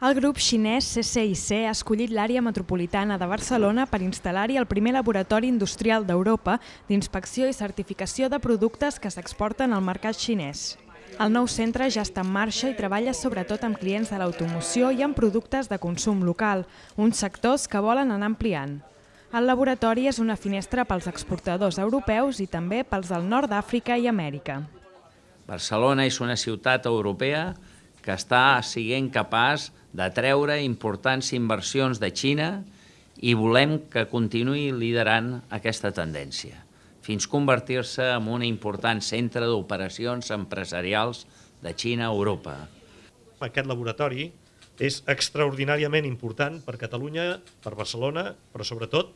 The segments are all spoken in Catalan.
El grup xinès CCIC ha escollit l'àrea metropolitana de Barcelona per instal·lar-hi el primer laboratori industrial d'Europa d'inspecció i certificació de productes que s'exporten al mercat xinès. El nou centre ja està en marxa i treballa sobretot amb clients de l'automoció i amb productes de consum local, uns sectors que volen anar ampliant. El laboratori és una finestra pels exportadors europeus i també pels del nord d'Àfrica i Amèrica. Barcelona és una ciutat europea que està siguent capaç de treure importants inversions de Xina i volem que continuï liderant aquesta tendència, fins convertir-se en un important centre d'operacions empresarials de Xina a Europa. Aquest laboratori és extraordinàriament important per Catalunya, per Barcelona, però sobretot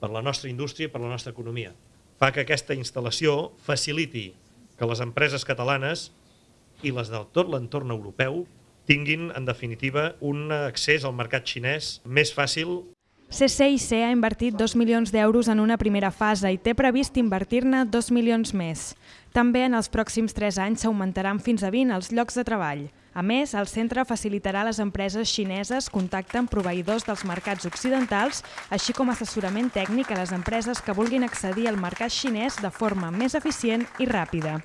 per la nostra indústria i per la nostra economia. Fa que aquesta instal·lació faciliti que les empreses catalanes i les del tot l'entorn europeu tinguin, en definitiva, un accés al mercat xinès més fàcil. CCIC ha invertit 2 milions d'euros en una primera fase i té previst invertir-ne 2 milions més. També en els pròxims 3 anys s'augmentaran fins a 20 els llocs de treball. A més, el centre facilitarà a les empreses xineses contacte amb proveïdors dels mercats occidentals, així com assessorament tècnic a les empreses que vulguin accedir al mercat xinès de forma més eficient i ràpida.